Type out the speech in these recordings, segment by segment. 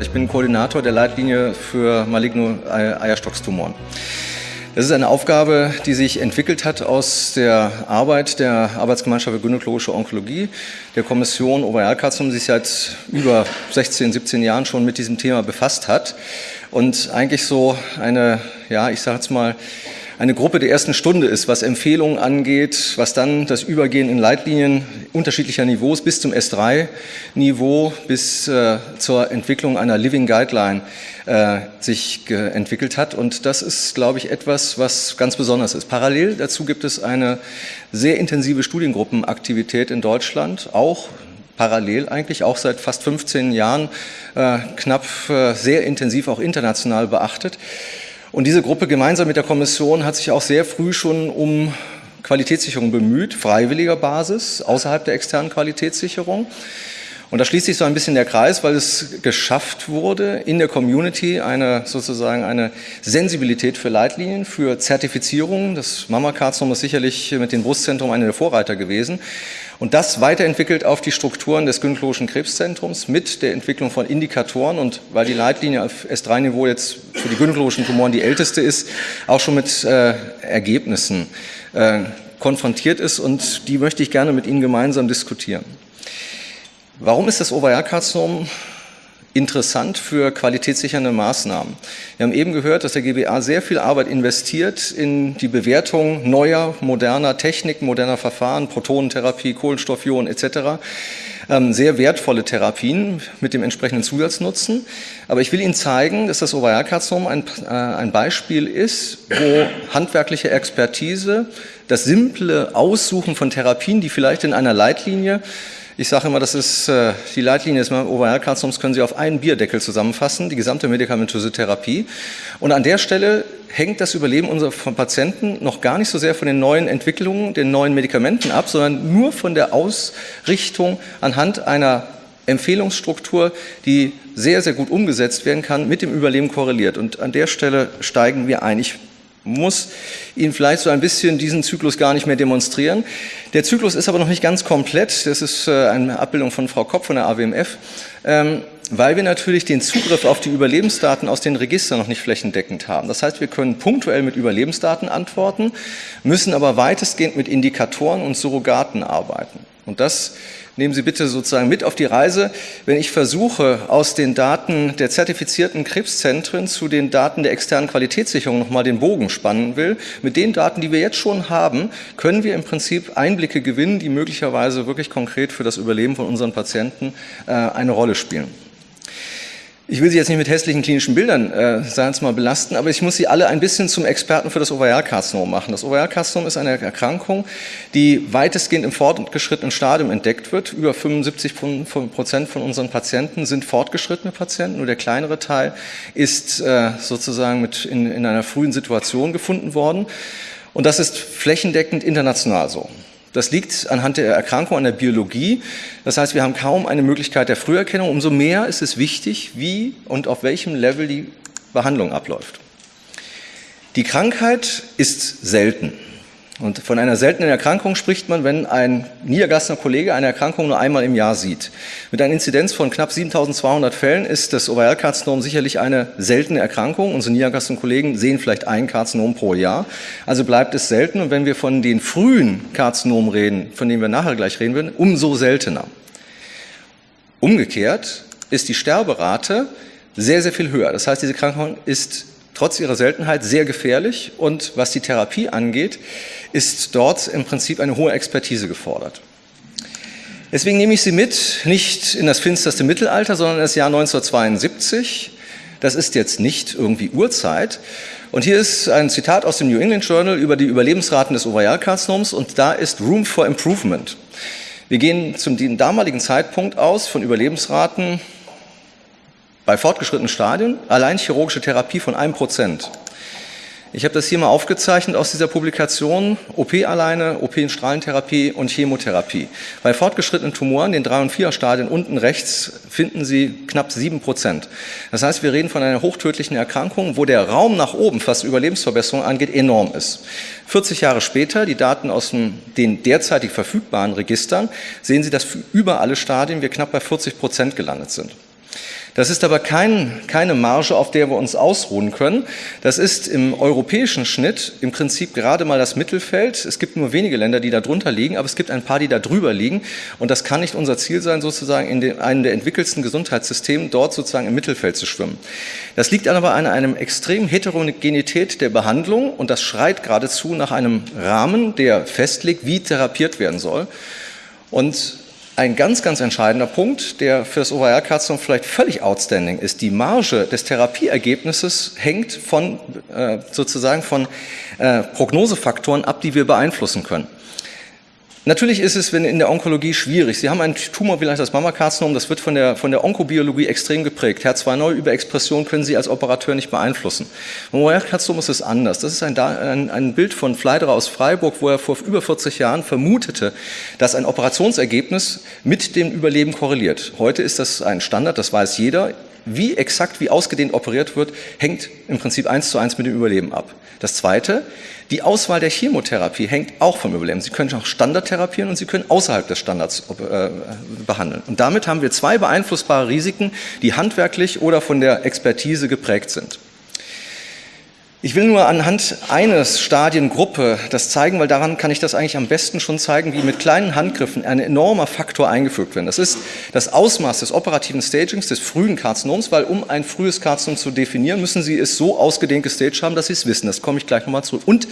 Ich bin Koordinator der Leitlinie für maligne Eierstockstumoren. Das ist eine Aufgabe, die sich entwickelt hat aus der Arbeit der Arbeitsgemeinschaft für gynäkologische Onkologie, der Kommission Ovarialkarzinom, die sich seit über 16, 17 Jahren schon mit diesem Thema befasst hat und eigentlich so eine, ja, ich sage jetzt mal, eine Gruppe der ersten Stunde ist, was Empfehlungen angeht, was dann das Übergehen in Leitlinien unterschiedlicher Niveaus bis zum S3-Niveau, bis äh, zur Entwicklung einer Living Guideline äh, sich entwickelt hat. Und das ist, glaube ich, etwas, was ganz besonders ist. Parallel dazu gibt es eine sehr intensive Studiengruppenaktivität in Deutschland, auch parallel eigentlich, auch seit fast 15 Jahren, äh, knapp äh, sehr intensiv auch international beachtet. Und diese Gruppe gemeinsam mit der Kommission hat sich auch sehr früh schon um Qualitätssicherung bemüht, freiwilliger Basis, außerhalb der externen Qualitätssicherung. Und da schließt sich so ein bisschen der Kreis, weil es geschafft wurde, in der Community eine sozusagen eine Sensibilität für Leitlinien, für Zertifizierung. Das Mammakarzinom ist sicherlich mit dem Brustzentrum einer der Vorreiter gewesen. Und das weiterentwickelt auf die Strukturen des gynäkologischen Krebszentrums mit der Entwicklung von Indikatoren und weil die Leitlinie auf S3-Niveau jetzt für die gynäkologischen Tumoren die älteste ist, auch schon mit äh, Ergebnissen äh, konfrontiert ist und die möchte ich gerne mit Ihnen gemeinsam diskutieren. Warum ist das Ovarialkarzinom interessant für qualitätssichernde Maßnahmen. Wir haben eben gehört, dass der GBA sehr viel Arbeit investiert in die Bewertung neuer, moderner Techniken, moderner Verfahren, Protonentherapie, Kohlenstoffionen etc. Ähm, sehr wertvolle Therapien mit dem entsprechenden Zusatznutzen. Aber ich will Ihnen zeigen, dass das Ovarialkarzinom ein, äh, ein Beispiel ist, wo handwerkliche Expertise, das simple Aussuchen von Therapien, die vielleicht in einer Leitlinie ich sage immer, das ist äh, die Leitlinie des Ovarialkarzinoms können Sie auf einen Bierdeckel zusammenfassen, die gesamte medikamentöse Therapie. Und an der Stelle hängt das Überleben unserer Patienten noch gar nicht so sehr von den neuen Entwicklungen, den neuen Medikamenten ab, sondern nur von der Ausrichtung anhand einer Empfehlungsstruktur, die sehr, sehr gut umgesetzt werden kann, mit dem Überleben korreliert. Und an der Stelle steigen wir ein. Ich muss Ihnen vielleicht so ein bisschen diesen Zyklus gar nicht mehr demonstrieren. Der Zyklus ist aber noch nicht ganz komplett. Das ist äh, eine Abbildung von Frau Kopp von der AWMF, ähm, weil wir natürlich den Zugriff auf die Überlebensdaten aus den Registern noch nicht flächendeckend haben. Das heißt, wir können punktuell mit Überlebensdaten antworten, müssen aber weitestgehend mit Indikatoren und Surrogaten arbeiten. Und das nehmen Sie bitte sozusagen mit auf die Reise, wenn ich versuche, aus den Daten der zertifizierten Krebszentren zu den Daten der externen Qualitätssicherung nochmal den Bogen spannen will. Mit den Daten, die wir jetzt schon haben, können wir im Prinzip Einblicke gewinnen, die möglicherweise wirklich konkret für das Überleben von unseren Patienten äh, eine Rolle spielen. Ich will Sie jetzt nicht mit hässlichen klinischen Bildern, äh, sagen Sie mal, belasten, aber ich muss Sie alle ein bisschen zum Experten für das Ovarialkarzinom machen. Das Ovarialkarzinom ist eine Erkrankung, die weitestgehend im fortgeschrittenen Stadium entdeckt wird. Über 75 Prozent von unseren Patienten sind fortgeschrittene Patienten, nur der kleinere Teil ist äh, sozusagen mit in, in einer frühen Situation gefunden worden. Und das ist flächendeckend international so. Das liegt anhand der Erkrankung an der Biologie. Das heißt, wir haben kaum eine Möglichkeit der Früherkennung. Umso mehr ist es wichtig, wie und auf welchem Level die Behandlung abläuft. Die Krankheit ist selten. Und von einer seltenen Erkrankung spricht man, wenn ein niedergelassener Kollege eine Erkrankung nur einmal im Jahr sieht. Mit einer Inzidenz von knapp 7200 Fällen ist das Ovarialkarzinom sicherlich eine seltene Erkrankung. Unsere niedergelassenen Kollegen sehen vielleicht ein Karzinom pro Jahr. Also bleibt es selten. Und wenn wir von den frühen Karzinomen reden, von denen wir nachher gleich reden werden, umso seltener. Umgekehrt ist die Sterberate sehr, sehr viel höher. Das heißt, diese Krankheit ist trotz ihrer Seltenheit sehr gefährlich und was die Therapie angeht, ist dort im Prinzip eine hohe Expertise gefordert. Deswegen nehme ich Sie mit, nicht in das finsterste Mittelalter, sondern in das Jahr 1972. Das ist jetzt nicht irgendwie Urzeit. Und hier ist ein Zitat aus dem New England Journal über die Überlebensraten des Ovarialkarzinoms und da ist Room for Improvement. Wir gehen zum damaligen Zeitpunkt aus von Überlebensraten bei fortgeschrittenen Stadien allein chirurgische Therapie von einem Prozent. Ich habe das hier mal aufgezeichnet aus dieser Publikation, OP alleine, OP in Strahlentherapie und Chemotherapie. Bei fortgeschrittenen Tumoren, den 3- und 4er-Stadien unten rechts, finden Sie knapp 7 Prozent. Das heißt, wir reden von einer hochtödlichen Erkrankung, wo der Raum nach oben, was Überlebensverbesserung angeht, enorm ist. 40 Jahre später, die Daten aus den derzeitig verfügbaren Registern, sehen Sie, dass für über alle Stadien wir knapp bei 40 Prozent gelandet sind. Das ist aber kein, keine Marge, auf der wir uns ausruhen können. Das ist im europäischen Schnitt im Prinzip gerade mal das Mittelfeld. Es gibt nur wenige Länder, die da drunter liegen, aber es gibt ein paar, die da drüber liegen. Und das kann nicht unser Ziel sein, sozusagen in den, einem der entwickelsten Gesundheitssystemen dort sozusagen im Mittelfeld zu schwimmen. Das liegt aber an einem extremen Heterogenität der Behandlung und das schreit geradezu nach einem Rahmen, der festlegt, wie therapiert werden soll. Und ein ganz, ganz entscheidender Punkt, der für das OVR-Karzinom vielleicht völlig outstanding ist. Die Marge des Therapieergebnisses hängt von, äh, sozusagen von äh, Prognosefaktoren ab, die wir beeinflussen können. Natürlich ist es in der Onkologie schwierig. Sie haben einen Tumor, vielleicht das Mammakarzinom, das wird von der, von der Onkobiologie extrem geprägt. HER2-Neu-Überexpression können Sie als Operateur nicht beeinflussen. Beim Mammakarzinom ist es anders. Das ist ein, ein, ein Bild von Fleiderer aus Freiburg, wo er vor über 40 Jahren vermutete, dass ein Operationsergebnis mit dem Überleben korreliert. Heute ist das ein Standard, das weiß jeder wie exakt, wie ausgedehnt operiert wird, hängt im Prinzip eins zu eins mit dem Überleben ab. Das Zweite, die Auswahl der Chemotherapie hängt auch vom Überleben. Sie können auch Standard therapieren und Sie können außerhalb des Standards äh, behandeln. Und damit haben wir zwei beeinflussbare Risiken, die handwerklich oder von der Expertise geprägt sind. Ich will nur anhand eines Stadiengruppe das zeigen, weil daran kann ich das eigentlich am besten schon zeigen, wie mit kleinen Handgriffen ein enormer Faktor eingefügt wird. Das ist das Ausmaß des operativen Stagings, des frühen Karzinoms, weil um ein frühes Karzinom zu definieren, müssen Sie es so ausgedehnt gestaged haben, dass Sie es wissen. Das komme ich gleich nochmal zurück. Und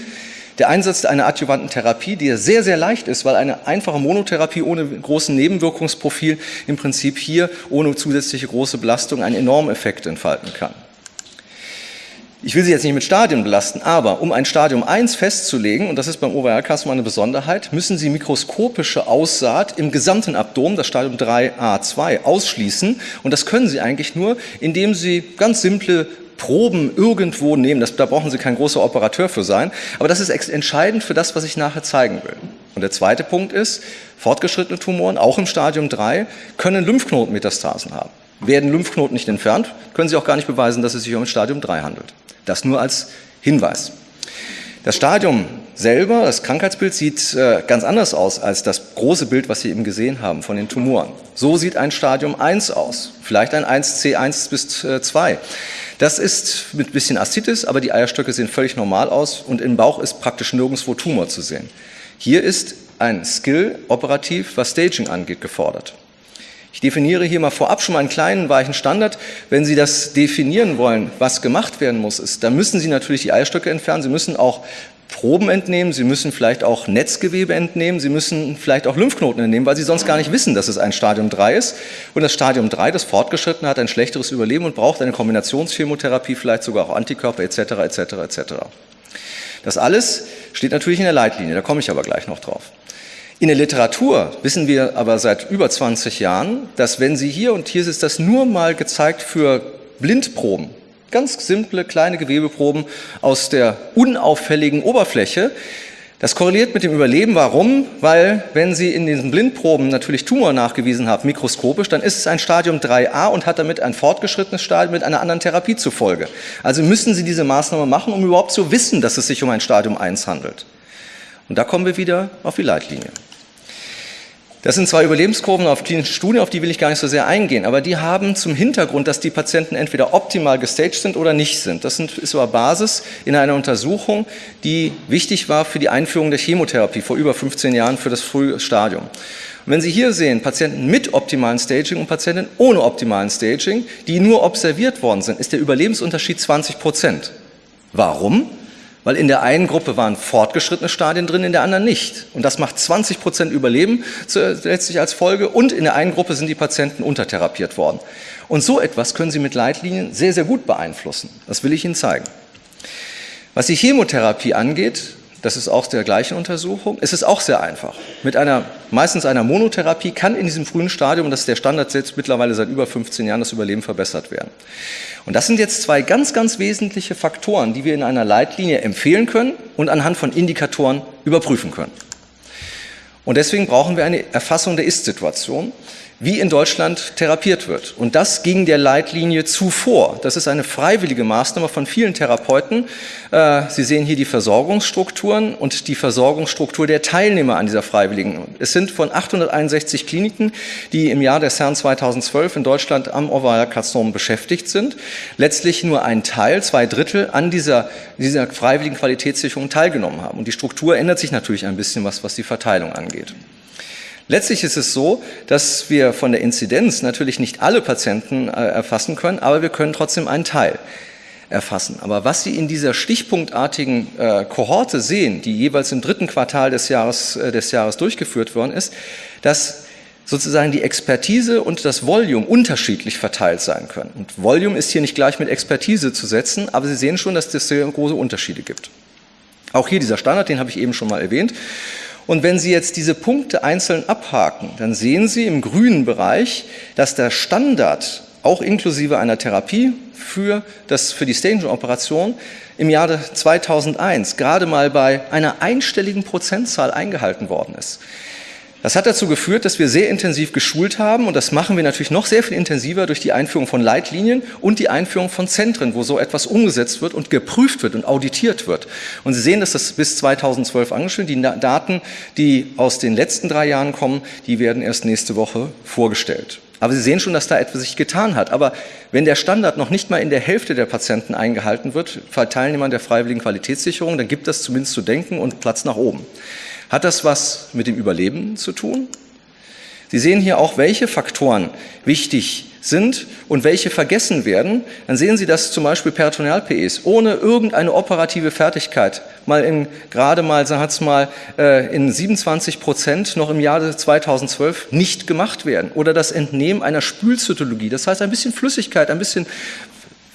der Einsatz einer adjuvanten Therapie, die sehr, sehr leicht ist, weil eine einfache Monotherapie ohne großen Nebenwirkungsprofil im Prinzip hier ohne zusätzliche große Belastung einen enormen Effekt entfalten kann. Ich will Sie jetzt nicht mit Stadien belasten, aber um ein Stadium 1 festzulegen, und das ist beim OVR-Karzinom eine Besonderheit, müssen Sie mikroskopische Aussaat im gesamten Abdomen, das Stadium 3a2, ausschließen. Und das können Sie eigentlich nur, indem Sie ganz simple Proben irgendwo nehmen. Das, da brauchen Sie kein großer Operateur für sein. Aber das ist entscheidend für das, was ich nachher zeigen will. Und der zweite Punkt ist, fortgeschrittene Tumoren, auch im Stadium 3, können Lymphknotenmetastasen haben. Werden Lymphknoten nicht entfernt, können Sie auch gar nicht beweisen, dass es sich um Stadium 3 handelt. Das nur als Hinweis. Das Stadium selber, das Krankheitsbild sieht äh, ganz anders aus als das große Bild, was Sie eben gesehen haben von den Tumoren. So sieht ein Stadium 1 aus, vielleicht ein 1C1 bis 2. Äh, das ist mit bisschen Aszites, aber die Eierstöcke sehen völlig normal aus und im Bauch ist praktisch nirgendwo Tumor zu sehen. Hier ist ein Skill operativ, was Staging angeht, gefordert. Ich definiere hier mal vorab schon mal einen kleinen weichen Standard. Wenn Sie das definieren wollen, was gemacht werden muss, ist, dann müssen Sie natürlich die Eierstöcke entfernen. Sie müssen auch Proben entnehmen, Sie müssen vielleicht auch Netzgewebe entnehmen, Sie müssen vielleicht auch Lymphknoten entnehmen, weil Sie sonst gar nicht wissen, dass es ein Stadium 3 ist. Und das Stadium 3, das Fortgeschrittene, hat ein schlechteres Überleben und braucht eine Kombinationschemotherapie, vielleicht sogar auch Antikörper etc. etc. etc. Das alles steht natürlich in der Leitlinie, da komme ich aber gleich noch drauf. In der Literatur wissen wir aber seit über 20 Jahren, dass wenn Sie hier, und hier ist das nur mal gezeigt für Blindproben, ganz simple kleine Gewebeproben aus der unauffälligen Oberfläche, das korreliert mit dem Überleben. Warum? Weil wenn Sie in diesen Blindproben natürlich Tumor nachgewiesen haben, mikroskopisch, dann ist es ein Stadium 3a und hat damit ein fortgeschrittenes Stadium mit einer anderen Therapie zufolge. Also müssen Sie diese Maßnahme machen, um überhaupt zu wissen, dass es sich um ein Stadium 1 handelt. Und da kommen wir wieder auf die Leitlinie. Das sind zwei Überlebenskurven auf klinischen Studien, auf die will ich gar nicht so sehr eingehen, aber die haben zum Hintergrund, dass die Patienten entweder optimal gestaged sind oder nicht sind. Das ist aber Basis in einer Untersuchung, die wichtig war für die Einführung der Chemotherapie vor über 15 Jahren für das frühe Stadium. Und wenn Sie hier sehen, Patienten mit optimalen Staging und Patienten ohne optimalen Staging, die nur observiert worden sind, ist der Überlebensunterschied 20 Prozent. Warum? Weil in der einen Gruppe waren fortgeschrittene Stadien drin, in der anderen nicht. Und das macht 20 Prozent Überleben letztlich als Folge und in der einen Gruppe sind die Patienten untertherapiert worden. Und so etwas können Sie mit Leitlinien sehr, sehr gut beeinflussen. Das will ich Ihnen zeigen. Was die Chemotherapie angeht, das ist auch der gleichen Untersuchung, es ist auch sehr einfach. Mit einer, meistens einer Monotherapie kann in diesem frühen Stadium, das ist der Standard jetzt mittlerweile seit über 15 Jahren, das Überleben verbessert werden. Und das sind jetzt zwei ganz, ganz wesentliche Faktoren, die wir in einer Leitlinie empfehlen können und anhand von Indikatoren überprüfen können. Und deswegen brauchen wir eine Erfassung der Ist-Situation wie in Deutschland therapiert wird. Und das ging der Leitlinie zuvor. Das ist eine freiwillige Maßnahme von vielen Therapeuten. Äh, Sie sehen hier die Versorgungsstrukturen und die Versorgungsstruktur der Teilnehmer an dieser freiwilligen. Es sind von 861 Kliniken, die im Jahr des Herrn 2012 in Deutschland am Ovalkarzinom beschäftigt sind, letztlich nur ein Teil, zwei Drittel an dieser, dieser freiwilligen Qualitätssicherung teilgenommen haben. Und die Struktur ändert sich natürlich ein bisschen was, was die Verteilung angeht. Letztlich ist es so, dass wir von der Inzidenz natürlich nicht alle Patienten äh, erfassen können, aber wir können trotzdem einen Teil erfassen. Aber was Sie in dieser stichpunktartigen äh, Kohorte sehen, die jeweils im dritten Quartal des Jahres, äh, des Jahres durchgeführt worden ist, dass sozusagen die Expertise und das Volume unterschiedlich verteilt sein können. Und Volume ist hier nicht gleich mit Expertise zu setzen, aber Sie sehen schon, dass es sehr große Unterschiede gibt. Auch hier dieser Standard, den habe ich eben schon mal erwähnt. Und wenn Sie jetzt diese Punkte einzeln abhaken, dann sehen Sie im grünen Bereich, dass der Standard auch inklusive einer Therapie für, das, für die Staging-Operation im Jahre 2001 gerade mal bei einer einstelligen Prozentzahl eingehalten worden ist. Das hat dazu geführt, dass wir sehr intensiv geschult haben und das machen wir natürlich noch sehr viel intensiver durch die Einführung von Leitlinien und die Einführung von Zentren, wo so etwas umgesetzt wird und geprüft wird und auditiert wird. Und Sie sehen, dass das bis 2012 angeschrieben. Die Daten, die aus den letzten drei Jahren kommen, die werden erst nächste Woche vorgestellt. Aber Sie sehen schon, dass da etwas sich getan hat. Aber wenn der Standard noch nicht mal in der Hälfte der Patienten eingehalten wird, bei Teilnehmern der freiwilligen Qualitätssicherung, dann gibt das zumindest zu denken und Platz nach oben. Hat das was mit dem Überleben zu tun? Sie sehen hier auch, welche Faktoren wichtig sind und welche vergessen werden. Dann sehen Sie, dass zum Beispiel Peritoneal-PEs ohne irgendeine operative Fertigkeit mal in, gerade mal, sagen mal, äh, in 27 Prozent noch im Jahre 2012 nicht gemacht werden. Oder das Entnehmen einer Spülzytologie. Das heißt, ein bisschen Flüssigkeit, ein bisschen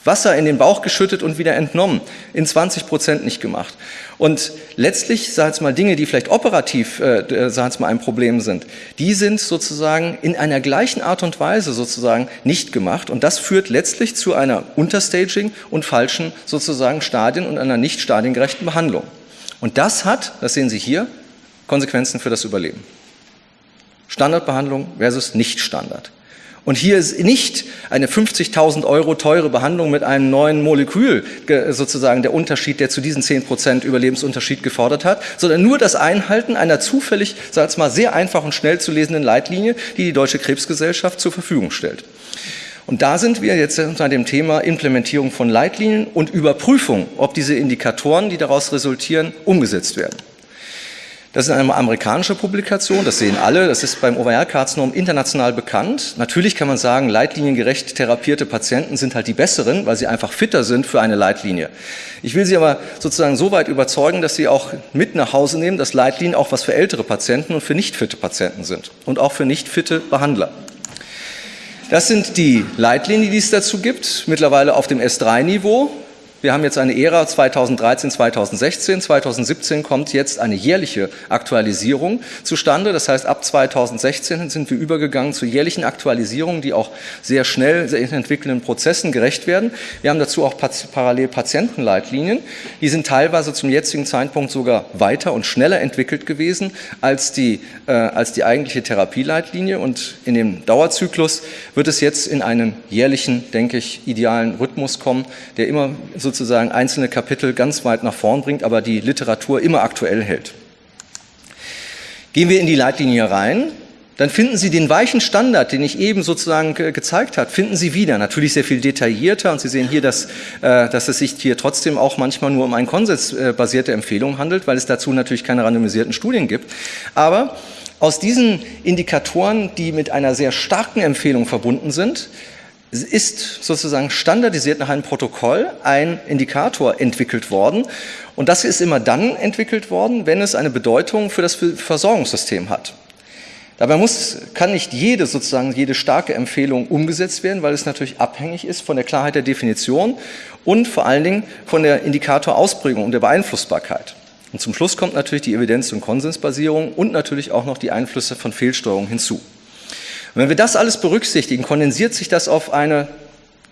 Wasser in den Bauch geschüttet und wieder entnommen, in 20 Prozent nicht gemacht. Und letztlich, sagen wir mal, Dinge, die vielleicht operativ, äh, sagen wir mal, ein Problem sind, die sind sozusagen in einer gleichen Art und Weise sozusagen nicht gemacht. Und das führt letztlich zu einer Unterstaging und falschen sozusagen Stadien und einer nicht stadiengerechten Behandlung. Und das hat, das sehen Sie hier, Konsequenzen für das Überleben. Standardbehandlung versus Nicht-Standard. Und hier ist nicht eine 50.000 Euro teure Behandlung mit einem neuen Molekül sozusagen der Unterschied, der zu diesen 10 Prozent Überlebensunterschied gefordert hat, sondern nur das Einhalten einer zufällig, sag ich mal, sehr einfach und schnell zu lesenden Leitlinie, die die Deutsche Krebsgesellschaft zur Verfügung stellt. Und da sind wir jetzt unter dem Thema Implementierung von Leitlinien und Überprüfung, ob diese Indikatoren, die daraus resultieren, umgesetzt werden. Das ist eine amerikanische Publikation, das sehen alle, das ist beim Ovarialkarzinom international bekannt. Natürlich kann man sagen, leitliniengerecht therapierte Patienten sind halt die besseren, weil sie einfach fitter sind für eine Leitlinie. Ich will Sie aber sozusagen so weit überzeugen, dass Sie auch mit nach Hause nehmen, dass Leitlinien auch was für ältere Patienten und für nicht fitte Patienten sind und auch für nicht fitte Behandler. Das sind die Leitlinien, die es dazu gibt, mittlerweile auf dem S3-Niveau. Wir haben jetzt eine Ära 2013, 2016. 2017 kommt jetzt eine jährliche Aktualisierung zustande. Das heißt, ab 2016 sind wir übergegangen zu jährlichen Aktualisierungen, die auch sehr schnell sehr entwickelnden Prozessen gerecht werden. Wir haben dazu auch parallel Patientenleitlinien. Die sind teilweise zum jetzigen Zeitpunkt sogar weiter und schneller entwickelt gewesen als die, äh, als die eigentliche Therapieleitlinie. Und in dem Dauerzyklus wird es jetzt in einen jährlichen, denke ich, idealen Rhythmus kommen, der immer so sozusagen einzelne Kapitel ganz weit nach vorn bringt, aber die Literatur immer aktuell hält. Gehen wir in die Leitlinie rein, dann finden Sie den weichen Standard, den ich eben sozusagen gezeigt habe, finden Sie wieder. Natürlich sehr viel detaillierter und Sie sehen hier, dass, äh, dass es sich hier trotzdem auch manchmal nur um eine konsensbasierte Empfehlung handelt, weil es dazu natürlich keine randomisierten Studien gibt. Aber aus diesen Indikatoren, die mit einer sehr starken Empfehlung verbunden sind, ist sozusagen standardisiert nach einem Protokoll ein Indikator entwickelt worden. Und das ist immer dann entwickelt worden, wenn es eine Bedeutung für das Versorgungssystem hat. Dabei muss, kann nicht jede sozusagen jede starke Empfehlung umgesetzt werden, weil es natürlich abhängig ist von der Klarheit der Definition und vor allen Dingen von der Indikatorausprägung und der Beeinflussbarkeit. Und zum Schluss kommt natürlich die Evidenz- und Konsensbasierung und natürlich auch noch die Einflüsse von Fehlsteuerung hinzu. Und wenn wir das alles berücksichtigen, kondensiert sich das auf eine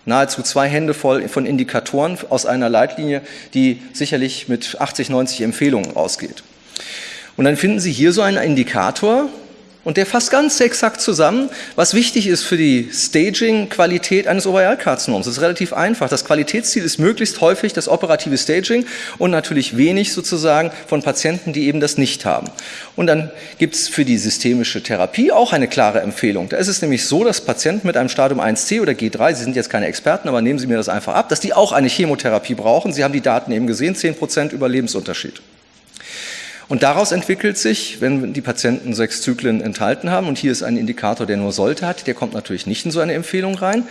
nahezu zwei Hände voll von Indikatoren aus einer Leitlinie, die sicherlich mit 80, 90 Empfehlungen ausgeht. Und dann finden Sie hier so einen Indikator, und der fasst ganz exakt zusammen, was wichtig ist für die Staging-Qualität eines Ovarialkarzinoms. Das ist relativ einfach. Das Qualitätsziel ist möglichst häufig das operative Staging und natürlich wenig sozusagen von Patienten, die eben das nicht haben. Und dann gibt es für die systemische Therapie auch eine klare Empfehlung. Da ist es nämlich so, dass Patienten mit einem Stadium 1c oder G3, Sie sind jetzt keine Experten, aber nehmen Sie mir das einfach ab, dass die auch eine Chemotherapie brauchen. Sie haben die Daten eben gesehen, 10% Überlebensunterschied. Und daraus entwickelt sich, wenn die Patienten sechs Zyklen enthalten haben, und hier ist ein Indikator, der nur sollte hat, der kommt natürlich nicht in so eine Empfehlung rein,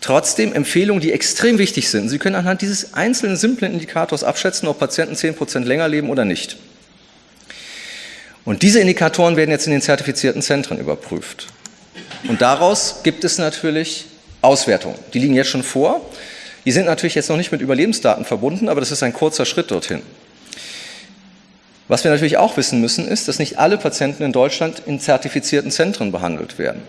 Trotzdem Empfehlungen, die extrem wichtig sind. Sie können anhand dieses einzelnen simplen Indikators abschätzen, ob Patienten 10% länger leben oder nicht. Und diese Indikatoren werden jetzt in den zertifizierten Zentren überprüft. Und daraus gibt es natürlich Auswertungen. Die liegen jetzt schon vor. Die sind natürlich jetzt noch nicht mit Überlebensdaten verbunden, aber das ist ein kurzer Schritt dorthin. Was wir natürlich auch wissen müssen, ist, dass nicht alle Patienten in Deutschland in zertifizierten Zentren behandelt werden.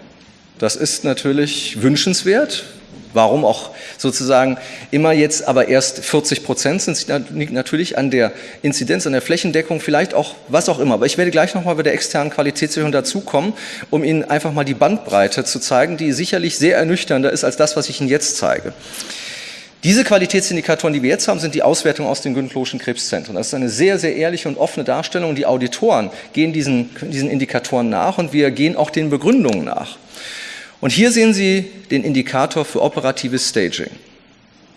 Das ist natürlich wünschenswert. Warum auch sozusagen immer jetzt aber erst 40 Prozent sind, liegt natürlich an der Inzidenz, an der Flächendeckung, vielleicht auch was auch immer. Aber ich werde gleich nochmal bei der externen Qualitätssicherung dazukommen, um Ihnen einfach mal die Bandbreite zu zeigen, die sicherlich sehr ernüchternder ist als das, was ich Ihnen jetzt zeige. Diese Qualitätsindikatoren, die wir jetzt haben, sind die Auswertung aus den gynäkologischen Krebszentren. Das ist eine sehr, sehr ehrliche und offene Darstellung. Die Auditoren gehen diesen, diesen Indikatoren nach und wir gehen auch den Begründungen nach. Und hier sehen Sie den Indikator für operatives Staging.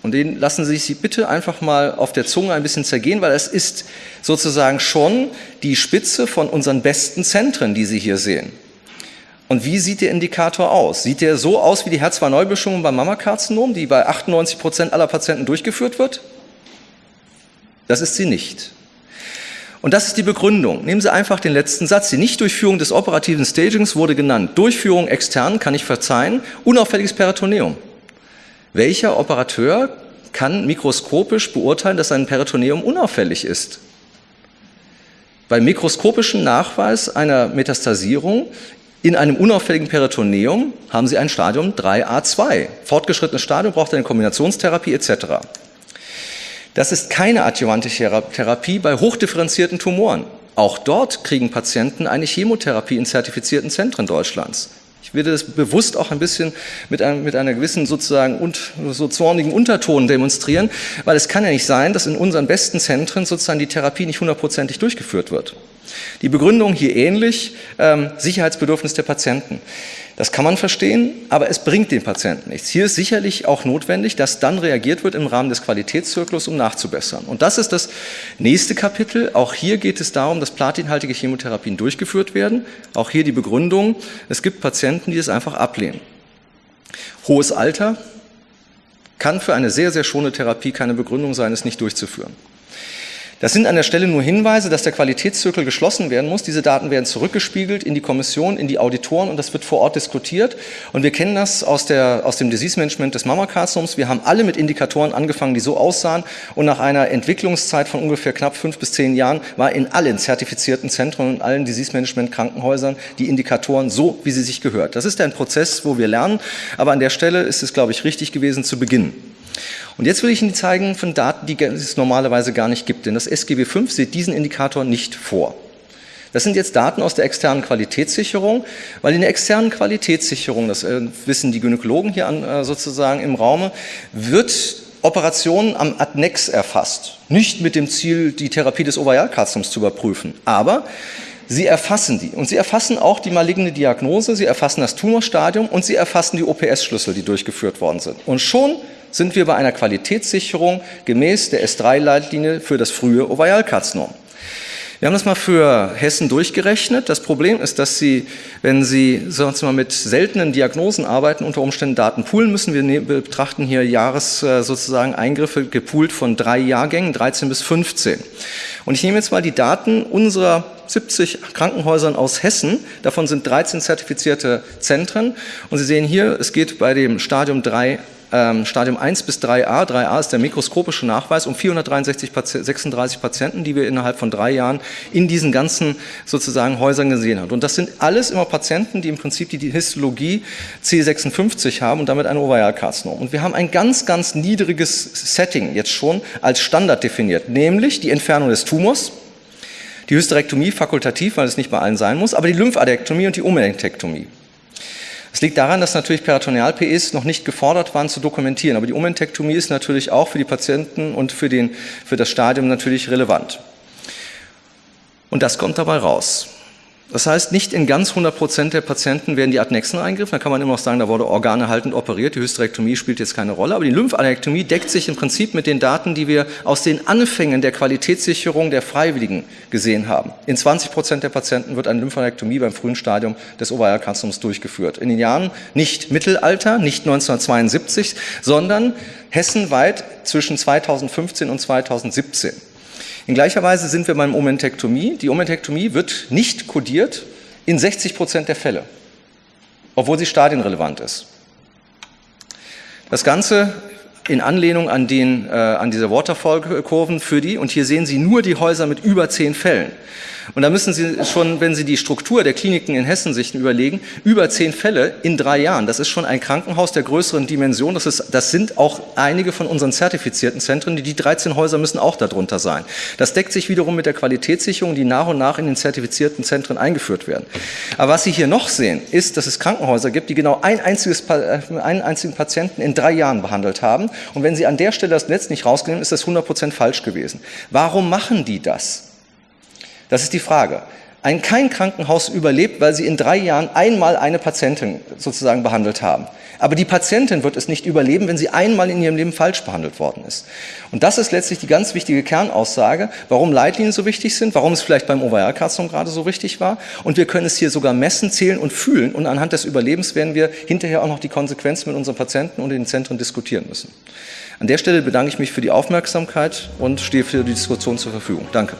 Und den lassen Sie sich bitte einfach mal auf der Zunge ein bisschen zergehen, weil es ist sozusagen schon die Spitze von unseren besten Zentren, die Sie hier sehen. Und wie sieht der Indikator aus? Sieht der so aus wie die HER2-Neubestimmung beim Mammakarzinom, die bei 98 Prozent aller Patienten durchgeführt wird? Das ist sie nicht. Und das ist die Begründung. Nehmen Sie einfach den letzten Satz. Die Nichtdurchführung des operativen Stagings wurde genannt. Durchführung extern kann ich verzeihen. Unauffälliges Peritoneum. Welcher Operateur kann mikroskopisch beurteilen, dass sein Peritoneum unauffällig ist? Beim mikroskopischen Nachweis einer Metastasierung in einem unauffälligen Peritoneum haben Sie ein Stadium 3a2. Fortgeschrittenes Stadium braucht eine Kombinationstherapie etc. Das ist keine adjuvante Therapie bei hochdifferenzierten Tumoren. Auch dort kriegen Patienten eine Chemotherapie in zertifizierten Zentren Deutschlands. Ich werde das bewusst auch ein bisschen mit, einem, mit einer gewissen sozusagen und, so zornigen Unterton demonstrieren, weil es kann ja nicht sein, dass in unseren besten Zentren sozusagen die Therapie nicht hundertprozentig durchgeführt wird. Die Begründung hier ähnlich, ähm, Sicherheitsbedürfnis der Patienten. Das kann man verstehen, aber es bringt den Patienten nichts. Hier ist sicherlich auch notwendig, dass dann reagiert wird im Rahmen des Qualitätszyklus, um nachzubessern. Und das ist das nächste Kapitel. Auch hier geht es darum, dass platinhaltige Chemotherapien durchgeführt werden. Auch hier die Begründung, es gibt Patienten, die es einfach ablehnen. Hohes Alter kann für eine sehr, sehr schone Therapie keine Begründung sein, es nicht durchzuführen. Das sind an der Stelle nur Hinweise, dass der Qualitätszirkel geschlossen werden muss. Diese Daten werden zurückgespiegelt in die Kommission, in die Auditoren und das wird vor Ort diskutiert. Und wir kennen das aus, der, aus dem Disease Management des Mammakarzinoms. Wir haben alle mit Indikatoren angefangen, die so aussahen und nach einer Entwicklungszeit von ungefähr knapp fünf bis zehn Jahren war in allen zertifizierten Zentren und allen Disease Management Krankenhäusern die Indikatoren so, wie sie sich gehört. Das ist ein Prozess, wo wir lernen, aber an der Stelle ist es, glaube ich, richtig gewesen zu beginnen. Und jetzt will ich Ihnen zeigen von Daten, die es normalerweise gar nicht gibt, denn das SGB V sieht diesen Indikator nicht vor. Das sind jetzt Daten aus der externen Qualitätssicherung, weil in der externen Qualitätssicherung, das äh, wissen die Gynäkologen hier äh, sozusagen im Raume, wird Operationen am Adnex erfasst. Nicht mit dem Ziel, die Therapie des Ovarialkarzinoms zu überprüfen, aber Sie erfassen die und Sie erfassen auch die maligne Diagnose, Sie erfassen das Tumorstadium und Sie erfassen die OPS-Schlüssel, die durchgeführt worden sind. Und schon sind wir bei einer Qualitätssicherung gemäß der S3-Leitlinie für das frühe Ovarialkarzinom. Wir haben das mal für Hessen durchgerechnet. Das Problem ist, dass Sie, wenn Sie sagen wir mal, mit seltenen Diagnosen arbeiten, unter Umständen Daten poolen müssen. Wir ne-, betrachten hier Jahres äh, sozusagen Eingriffe gepoolt von drei Jahrgängen, 13 bis 15. Und ich nehme jetzt mal die Daten unserer 70 Krankenhäusern aus Hessen. Davon sind 13 zertifizierte Zentren. Und Sie sehen hier, es geht bei dem Stadium 3 ähm, Stadium 1 bis 3a. 3a ist der mikroskopische Nachweis um 463 36 Patienten, die wir innerhalb von drei Jahren in diesen ganzen sozusagen Häusern gesehen haben. Und das sind alles immer Patienten, die im Prinzip die, die Histologie C56 haben und damit ein Ovarialkarzinom. Und wir haben ein ganz, ganz niedriges Setting jetzt schon als Standard definiert, nämlich die Entfernung des Tumors, Die Hysterektomie fakultativ, weil es nicht bei allen sein muss, aber die Lymphadektomie und die Omenektektomie. Es liegt daran, dass natürlich Peritoneal-PEs noch nicht gefordert waren zu dokumentieren, aber die Omentektomie ist natürlich auch für die Patienten und für, den, für das Stadium natürlich relevant. Und das kommt dabei raus. Das heißt, nicht in ganz 100 Prozent der Patienten werden die Adnexen eingriffen. Da kann man immer noch sagen, da wurde organehaltend operiert. Die Hysterektomie spielt jetzt keine Rolle. Aber die Lymphanektomie deckt sich im Prinzip mit den Daten, die wir aus den Anfängen der Qualitätssicherung der Freiwilligen gesehen haben. In 20 Prozent der Patienten wird eine Lymphanektomie beim frühen Stadium des Ovarialkarzinoms durchgeführt. In den Jahren nicht Mittelalter, nicht 1972, sondern hessenweit zwischen 2015 und 2017. In gleicher Weise sind wir beim Omentektomie. Die Omentektomie wird nicht kodiert in 60 Prozent der Fälle, obwohl sie stadienrelevant ist. Das Ganze in Anlehnung an, den, äh, an diese Waterfall-Kurven für die, und hier sehen Sie nur die Häuser mit über zehn Fällen. Und da müssen Sie schon, wenn Sie die Struktur der Kliniken in Hessen sich überlegen, über zehn Fälle in drei Jahren. Das ist schon ein Krankenhaus der größeren Dimension. Das, ist, das sind auch einige von unseren zertifizierten Zentren. Die, die 13 Häuser müssen auch darunter sein. Das deckt sich wiederum mit der Qualitätssicherung, die nach und nach in den zertifizierten Zentren eingeführt werden. Aber was Sie hier noch sehen, ist, dass es Krankenhäuser gibt, die genau ein einziges, äh, einen einzigen Patienten in drei Jahren behandelt haben. Und wenn Sie an der Stelle das Netz nicht rausnehmen, ist das 100 Prozent falsch gewesen. Warum machen die das? Das ist die Frage. Ein kein Krankenhaus überlebt, weil sie in drei Jahren einmal eine Patientin sozusagen behandelt haben. Aber die Patientin wird es nicht überleben, wenn sie einmal in ihrem Leben falsch behandelt worden ist. Und das ist letztlich die ganz wichtige Kernaussage, warum Leitlinien so wichtig sind, warum es vielleicht beim Ovarialkarzinom gerade so wichtig war. Und wir können es hier sogar messen, zählen und fühlen. Und anhand des Überlebens werden wir hinterher auch noch die Konsequenzen mit unseren Patienten und den Zentren diskutieren müssen. An der Stelle bedanke ich mich für die Aufmerksamkeit und stehe für die Diskussion zur Verfügung. Danke.